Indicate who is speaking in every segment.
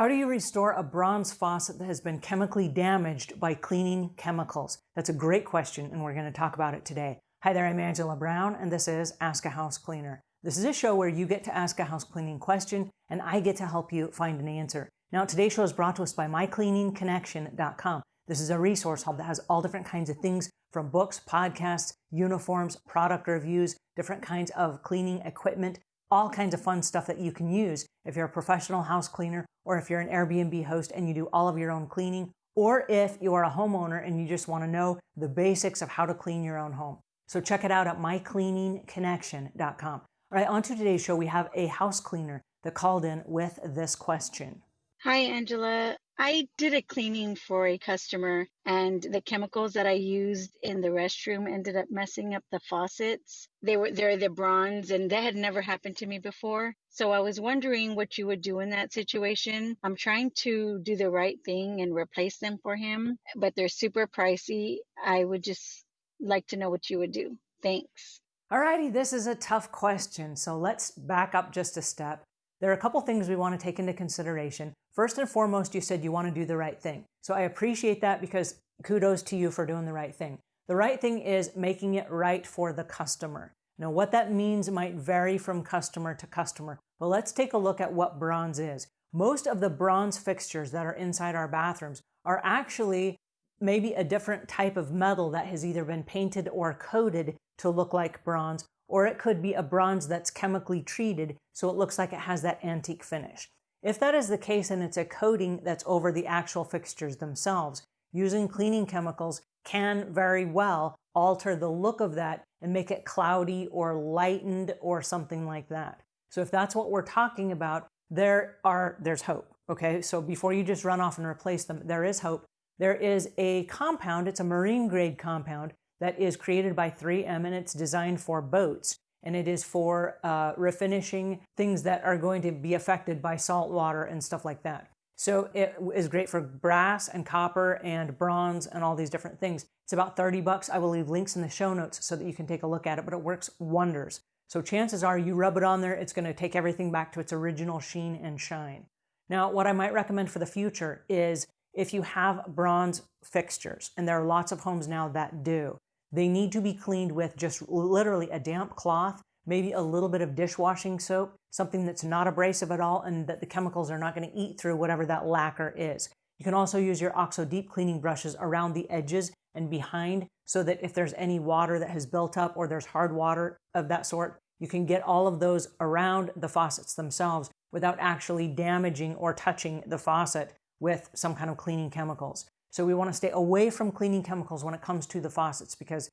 Speaker 1: How do you restore a bronze faucet that has been chemically damaged by cleaning chemicals? That's a great question, and we're going to talk about it today. Hi there, I'm Angela Brown, and this is Ask a House Cleaner. This is a show where you get to ask a house cleaning question, and I get to help you find an answer. Now, today's show is brought to us by mycleaningconnection.com. This is a resource hub that has all different kinds of things from books, podcasts, uniforms, product reviews, different kinds of cleaning equipment, all kinds of fun stuff that you can use if you're a professional house cleaner or if you're an Airbnb host and you do all of your own cleaning, or if you are a homeowner and you just want to know the basics of how to clean your own home. So check it out at mycleaningconnection.com. All right, on to today's show, we have a house cleaner that called in with this question.
Speaker 2: Hi, Angela. I did a cleaning for a customer, and the chemicals that I used in the restroom ended up messing up the faucets. They were they're the bronze, and that had never happened to me before. So I was wondering what you would do in that situation. I'm trying to do the right thing and replace them for him, but they're super pricey. I would just like to know what you would do. Thanks.
Speaker 1: Alrighty, this is a tough question, so let's back up just a step. There are a couple things we want to take into consideration. First and foremost, you said you want to do the right thing. So I appreciate that because kudos to you for doing the right thing. The right thing is making it right for the customer. Now, what that means might vary from customer to customer, but let's take a look at what bronze is. Most of the bronze fixtures that are inside our bathrooms are actually maybe a different type of metal that has either been painted or coated to look like bronze, or it could be a bronze that's chemically treated so it looks like it has that antique finish. If that is the case and it's a coating that's over the actual fixtures themselves, using cleaning chemicals can very well alter the look of that and make it cloudy or lightened or something like that. So if that's what we're talking about, there are there's hope. Okay, so before you just run off and replace them, there is hope. There is a compound, it's a marine grade compound that is created by 3M and it's designed for boats and it is for uh, refinishing things that are going to be affected by salt water and stuff like that. So it is great for brass and copper and bronze and all these different things. It's about 30 bucks. I will leave links in the show notes so that you can take a look at it, but it works wonders. So chances are you rub it on there, it's going to take everything back to its original sheen and shine. Now, what I might recommend for the future is if you have bronze fixtures, and there are lots of homes now that do, they need to be cleaned with just literally a damp cloth, maybe a little bit of dishwashing soap, something that's not abrasive at all and that the chemicals are not going to eat through whatever that lacquer is. You can also use your OXO deep cleaning brushes around the edges and behind so that if there's any water that has built up or there's hard water of that sort, you can get all of those around the faucets themselves without actually damaging or touching the faucet with some kind of cleaning chemicals. So we want to stay away from cleaning chemicals when it comes to the faucets because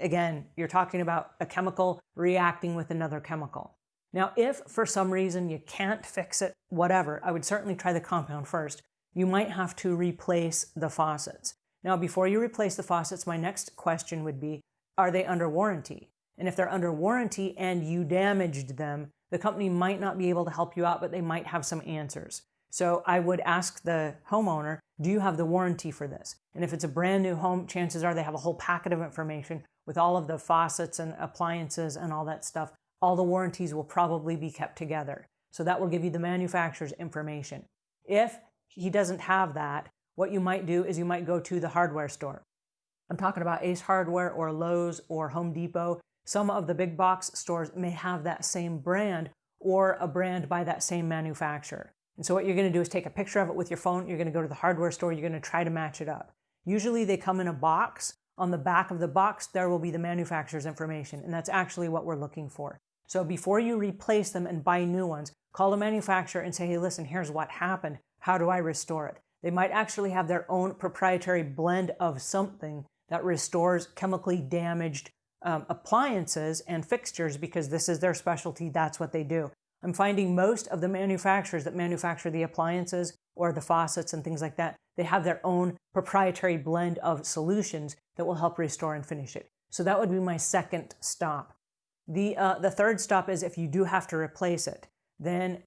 Speaker 1: again, you're talking about a chemical reacting with another chemical. Now, if for some reason you can't fix it, whatever, I would certainly try the compound first. You might have to replace the faucets. Now, before you replace the faucets, my next question would be, are they under warranty? And if they're under warranty and you damaged them, the company might not be able to help you out, but they might have some answers. So I would ask the homeowner, do you have the warranty for this? And if it's a brand new home, chances are they have a whole packet of information with all of the faucets and appliances and all that stuff. All the warranties will probably be kept together. So that will give you the manufacturer's information. If he doesn't have that, what you might do is you might go to the hardware store. I'm talking about Ace Hardware or Lowe's or Home Depot. Some of the big box stores may have that same brand or a brand by that same manufacturer. And so what you're going to do is take a picture of it with your phone. You're going to go to the hardware store. You're going to try to match it up. Usually they come in a box. On the back of the box, there will be the manufacturer's information. And that's actually what we're looking for. So before you replace them and buy new ones, call the manufacturer and say, hey, listen, here's what happened. How do I restore it? They might actually have their own proprietary blend of something that restores chemically damaged um, appliances and fixtures because this is their specialty. That's what they do. I'm finding most of the manufacturers that manufacture the appliances or the faucets and things like that, they have their own proprietary blend of solutions that will help restore and finish it. So that would be my second stop. The, uh, the third stop is if you do have to replace it, then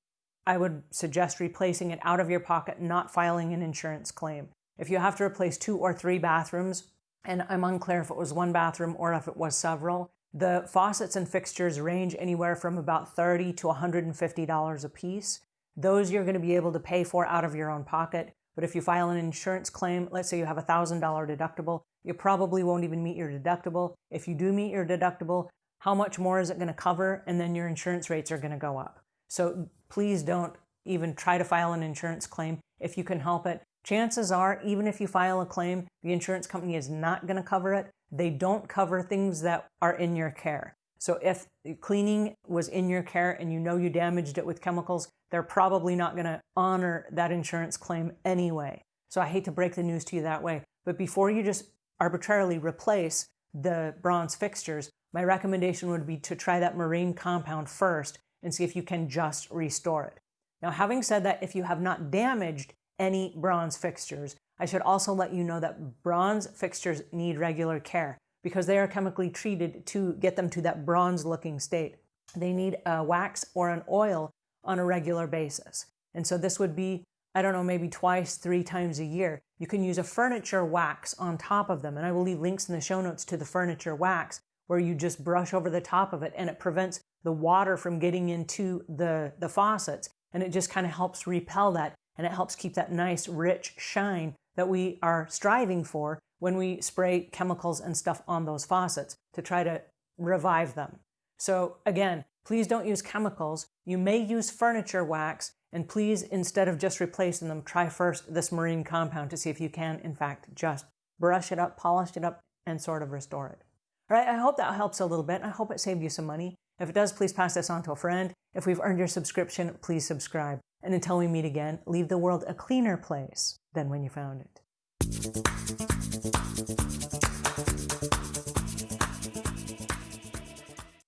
Speaker 1: I would suggest replacing it out of your pocket, not filing an insurance claim. If you have to replace two or three bathrooms, and I'm unclear if it was one bathroom or if it was several, The faucets and fixtures range anywhere from about 30 to $150 a piece. Those you're going to be able to pay for out of your own pocket. But if you file an insurance claim, let's say you have a $1,000 deductible, you probably won't even meet your deductible. If you do meet your deductible, how much more is it going to cover? And then your insurance rates are going to go up. So please don't even try to file an insurance claim if you can help it. Chances are, even if you file a claim, the insurance company is not going to cover it. They don't cover things that are in your care. So if cleaning was in your care and you know you damaged it with chemicals, they're probably not going to honor that insurance claim anyway. So I hate to break the news to you that way. But before you just arbitrarily replace the bronze fixtures, my recommendation would be to try that marine compound first and see if you can just restore it. Now, having said that, if you have not damaged any bronze fixtures, I should also let you know that bronze fixtures need regular care because they are chemically treated to get them to that bronze looking state. They need a wax or an oil on a regular basis. And so this would be, I don't know, maybe twice, three times a year. You can use a furniture wax on top of them. And I will leave links in the show notes to the furniture wax where you just brush over the top of it and it prevents the water from getting into the, the faucets. And it just kind of helps repel that and it helps keep that nice, rich shine that we are striving for when we spray chemicals and stuff on those faucets to try to revive them. So again, please don't use chemicals. You may use furniture wax, and please, instead of just replacing them, try first this marine compound to see if you can, in fact, just brush it up, polish it up, and sort of restore it. All right, I hope that helps a little bit. I hope it saved you some money. If it does, please pass this on to a friend. If we've earned your subscription, please subscribe. And until we meet again, leave the world a cleaner place than when you found it.